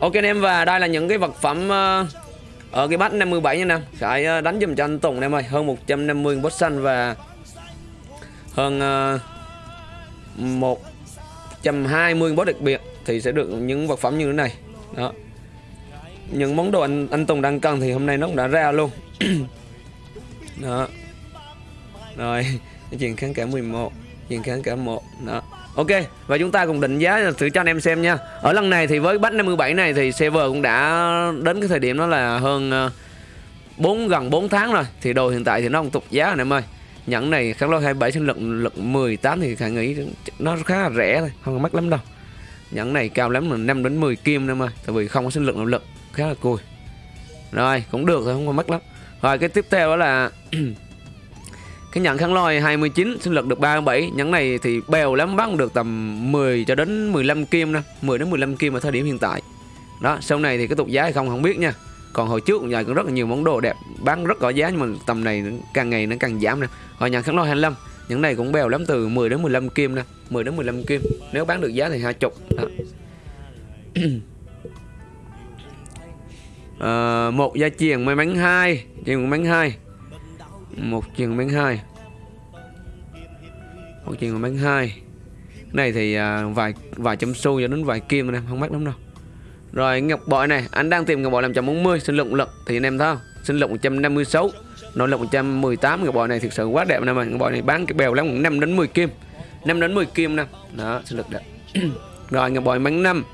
Ok anh em và đây là những cái vật phẩm ờ, ở cái bát 57 nha anh em. Khải ờ, đánh dùm cho anh Tùng anh em ơi, hơn 150 bot xanh và hơn uh, 120 bot đặc biệt thì sẽ được những vật phẩm như thế này. Đó. Những món đồ anh anh Tùng đang cần thì hôm nay nó cũng đã ra luôn. Đó. Rồi, chuyện kháng cả 11, chuyện kháng cả một Đó. Ok, và chúng ta cùng định giá thử cho anh em xem nha. Ở lần này thì với bách 57 này thì server cũng đã đến cái thời điểm đó là hơn ờ, 4 gần 4 tháng rồi. Thì đồ hiện tại thì nó không tục giá anh em ơi. Nhẫn này kháng lôi 27 sinh lực lực 18 thì khả nghĩ nó khá là rẻ thôi, không có mắc lắm đâu. Nhẫn này cao lắm là 5 đến 10 kim em ơi Tại vì không có sinh lực nội lực, khá là cùi. Rồi, cũng được thôi, không có mắc lắm. Rồi cái tiếp theo đó là Cái nhận khăn lôi 29 sinh lực được 37 Nhẫn này thì bèo lắm bắn được tầm 10 cho đến 15 kim nè 10 đến 15 kim ở thời điểm hiện tại. Đó sau này thì cái tục giá hay không không biết nha. Còn hồi trước giờ cũng rất là nhiều món đồ đẹp Bán rất có giá nhưng mà tầm này càng ngày nó càng giảm nè. Hồi nhận kháng lôi 25 Những này cũng bèo lắm từ 10 đến 15 kim nè. 10 đến 15 kim. Nếu bán được giá thì 20 đó. à, một gia truyền may mắn hai truyền may mắn hai. Một truyền may mắn hai hoặc truyền may mắn hai. Này thì à, vài vài chấm xu cho đến vài kim anh em không mắc lắm đâu. Rồi ngọc bội này, anh đang tìm ngọc bội làm 140 sinh lực lực thì anh em thấy không? Sinh lực 156 nội lực 118 ngọc bội này thực sự quá đẹp anh em ơi ngọc bội này bán cái bèo lắm 5 đến 10 kim. 5 đến 10 kim nè. Đó sinh lực đẹp. Rồi, ngọc bội bán 5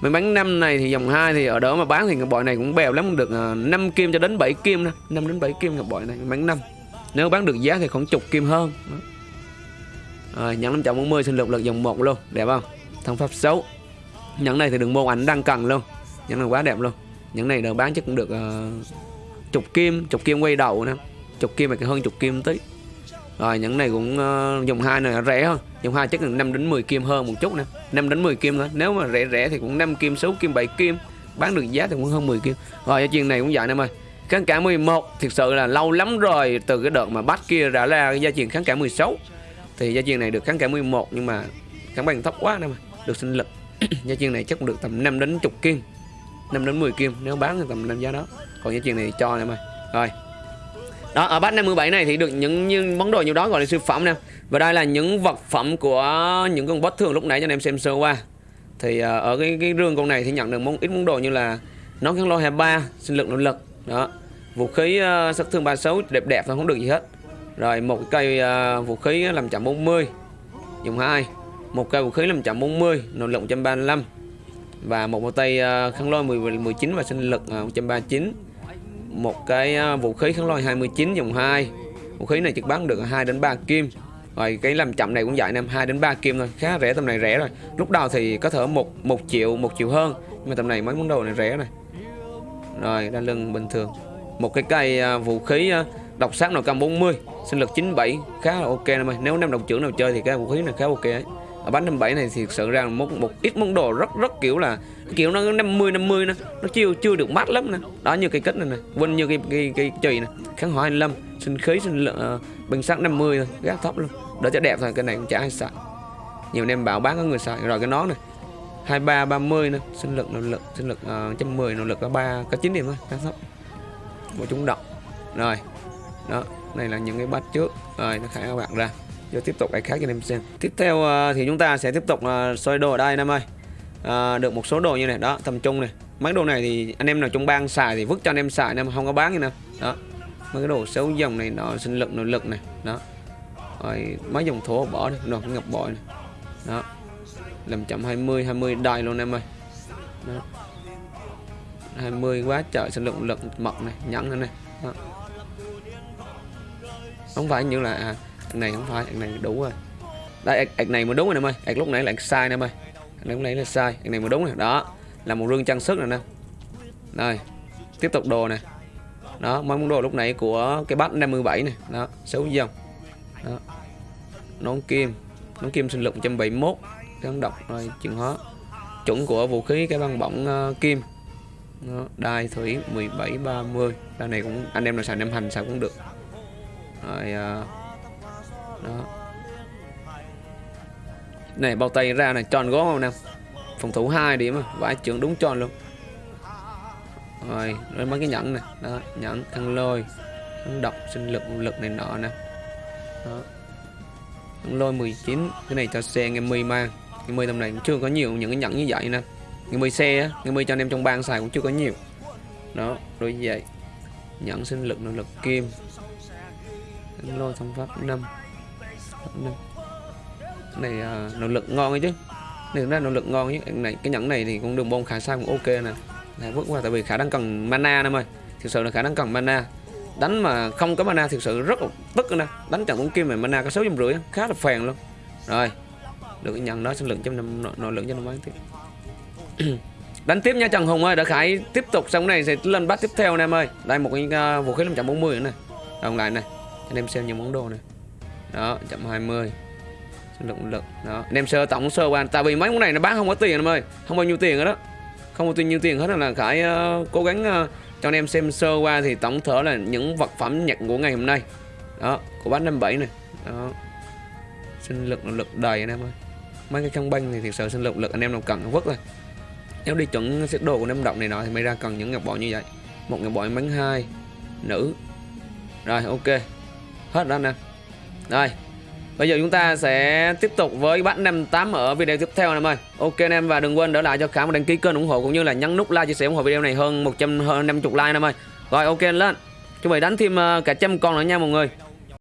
mình bán 5 này thì dòng 2 thì ở đó mà bán thì ngọc bội này cũng bèo lắm, được à, 5 kim cho đến 7 kim nè. 5 đến 7 kim ngọc bội này, bán 5 Nếu bán được giá thì khoảng chục kim hơn. Đó. Rồi nhẫn 540 xin lục lực dòng 1 luôn Đẹp không? Thông pháp xấu. Nhẫn này thì đừng môn ảnh đang cần luôn. Nhẫn này quá đẹp luôn. Nhẫn này được bán chắc cũng được uh, chục kim Chục kim quay đầu nè. Chục kim mà hơn chục kim tí. Rồi những này cũng ờ, uh, dùng hai này rẻ hơn. Dùng hai chắc là 5 đến 10 kim hơn một chút nè. 5 đến 10 kim thôi. Nếu mà rẻ rẻ thì cũng 5 kim 6 kim 7 kim. Bán được giá thì cũng hơn 10 kim. Rồi cho chuyện này cũng vậy em ơi. Kháng cả 11 thực sự là lâu lắm rồi từ cái đợt mà bắt kia ra ra gia truyền kháng cả 16 thì gia chiên này được kháng cả 11 nhưng mà kháng bằng thấp quá nè mà được sinh lực. Gia chiên này chắc cũng được tầm 5 đến chục kim 5 đến 10 kim nếu bán thì tầm năm giá đó. Còn gia chiên này cho nè mà. Rồi. Đó ở bát 57 này thì được những như món đồ nhiều đó gọi là siêu phẩm nè. Và đây là những vật phẩm của những con boss thường lúc nãy cho anh em xem sơ qua. Thì ờ, ở cái cái rương con này thì nhận được món ít món đồ như là nón kháng lo 23 sinh lực nội lực đó. Vũ khí uh, sát thương 36 đẹp đẹp thôi không được gì hết rồi một cây uh, vũ khí làm chậm 40 dùng hai. Một cây vũ khí làm chậm 40 nội lực 135 và một một tay à, uh, kháng lôi 10, 19 và sinh lực à, uh, 139 một cái vũ khí kháng lôi 29 dòng 2 vũ khí này trực bán được 2 đến 3 kim. Rồi cái làm chậm này cũng vậy em 2 đến 3 kim thôi. Khá rẻ tầm này rẻ rồi. Lúc đầu thì có thể một một triệu một triệu hơn. Nhưng mà tầm này mấy món đồ này rẻ này rồi đa lưng bình thường. Một cái cây vũ khí à, độc sát nào cam 40 sinh lực 97 khá là ok em ơi nếu năm đồng trưởng nào chơi thì cái vũ khí này khá ok ấy. Ở bánh 57 này thì thực sự ra một một ít món đồ rất rất kiểu là kiểu nó 50 50 nè nó chưa chưa được mát lắm nè. Đó như cây kết này nè quên như cái cái cái chùy nè. Kháng hỏa 25 sinh khí sinh lượng uh, bình sắc 50 thôi gác thấp luôn đỡ cho đẹp thôi cái này cũng chả ai xài nhiều em bảo bán có người xài rồi cái nón này 23 30 nè sinh lực nỗ lực sinh lực uh, 110 nỗ lực có 3 có 9 điểm thôi gác thấp. Một chúng động rồi đó này là những cái bát trước. Rồi nó khai các bạn ra. Giờ tiếp tục cái khác cho anh em xem. Tiếp theo à, thì chúng ta sẽ tiếp tục uh, soi đồ ở đây anh em ơi. À, Được một số đồ như này. Đó tầm trung này. Mấy đồ này thì anh em nào trong bang xài thì vứt cho anh em xài anh em không có bán như nào. Đó Mấy cái đồ xấu dòng này nó sinh lực nội lực này. Đó. Rồi mấy dòng thổ bỏ đi. Đồ ngập bội này. Đó. Làm chậm 20 20 đài luôn em ơi. Đó. 20 quá trời sinh lực lực mật này nhẫn này, này. Đó không phải như là à, này không phải này đủ rồi. Đây này mà đúng rồi em ơi. Ạc lúc nãy là sai em ơi. Này lúc nãy là sai này mà đúng rồi. Đó là một rương trang sức rồi nè. Đây tiếp tục đồ này đó mấy món đồ lúc nãy của cái bát 57 này đó xấu dòng đó. Nón kim nón kim sinh lực 171 kháng độc rồi chuyển hóa. Chuẩn của vũ khí cái băng bỏng uh, ờ, kim đó, đai thủy 17 30 đai này cũng anh em nào xài nem hành sao cũng được. Rồi à, đó. Này bao tay ra này tròn gót không nè phòng thủ hai điểm vải trưởng đúng tròn luôn. Rồi rồi mấy cái nhẫn này. Đó nhẫn khăn lôi khăn độc sinh lực nguồn lực này nọ nè. Đó. Khăn lôi 19 cái này cho xe nghe mi mang. Nghe mi tầm này cũng chưa có nhiều những cái nhẫn như vậy nè nghe mươi xe á nghe mươi cho anh em trong bang xài cũng chưa có nhiều. Đó rồi như vậy. Nhẫn sinh lực nội lực kim. Khăn lôi thông pháp 5 năm. Này à, nỗ lực ngon ấy chứ. Này ra nỗ lực ngon chứ. Này cái nhẫn này thì cũng đường bông khả sao cũng ok nè. Này bước qua tại vì khả năng cần mana em ơi thực sự là khả năng cần mana. Đánh mà không có mana thực sự rất là tức nè. Đánh trận cũng kim mà mana có sáu trăm rưỡi khá là phèn luôn. Rồi được cái nhận đó sinh lượng trăm năm nội, lực cho năm bán tiếp. đánh tiếp nha Trần Hùng ơi đã khải tiếp tục xong này sẽ lên bắt tiếp theo anh em ơi. Đây một cái uh, vũ khí 540 nữa này đồng lại này anh em xem những món đồ này đó 120 hai lượng lực đó anh em sơ tổng sơ qua. Tại vì mấy món này nó bán không có tiền em ơi không bao nhiêu tiền hết đó. Không có tiền nhiêu tiền hết là khải uh, cố gắng uh, cho anh em xem sơ qua thì tổng thể là những vật phẩm nhật của ngày hôm nay. Đó của bát 57 này đó. Sinh lực lực đầy anh em ơi. Mấy cái khăn banh thì thực sự sinh lực lực anh em nào cần vứt rồi nếu đi chuẩn xếp đồ của năm động này nọ thì mới ra cần những ngọc bội như vậy một ngọc bội bánh hai, nữ rồi, ok hết đó anh em rồi, Bây giờ chúng ta sẽ tiếp tục với bắt 58 ở video tiếp theo em ơi. Ok anh em, và đừng quên đỡ lại cho Khả một đăng ký kênh ủng hộ cũng như là nhấn nút like chia sẻ ủng hộ video này hơn 150 like em ơi. Rồi, ok lên. Chuẩn bị đánh thêm ờ, cả trăm con nữa nha mọi người.